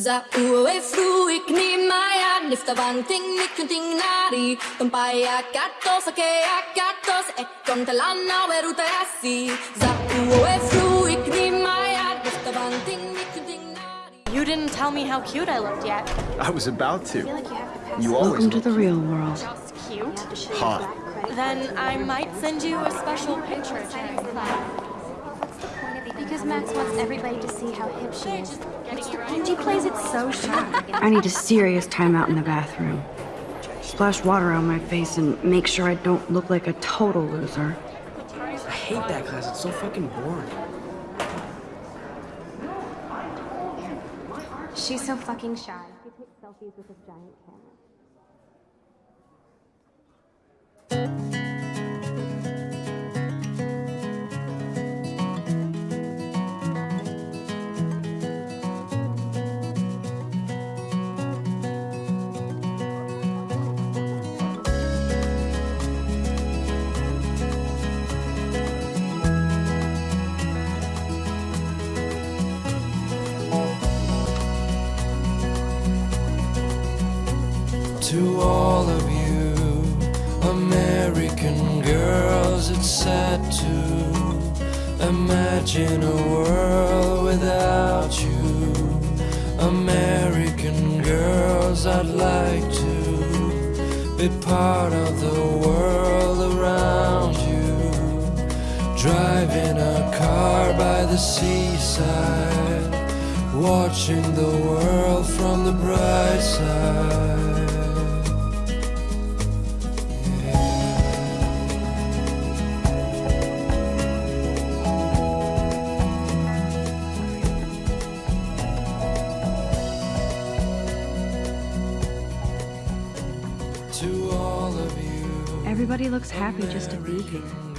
Za uwe fruik ni maya nifta vanting ni kunting nari Tumpaya katos ake akatos e kontalana weruta yasi Za uwe fruik ni maya nifta vanting ni kunting nari You didn't tell me how cute I looked yet. I was about to. You always Welcome to the real world. Just cute. hot. Then I might send you a special picture. Because Max wants everybody to see how hip she is. And she plays it so shy. I need a serious timeout in the bathroom. Splash water on my face and make sure I don't look like a total loser. I hate that class. It's so fucking boring. She's so fucking shy. She takes selfies with this giant camera. To all of you American girls, it's sad to imagine a world without you. American girls, I'd like to be part of the world around you. Driving a car by the seaside, watching the world from the bright side. Everybody looks happy just to be here.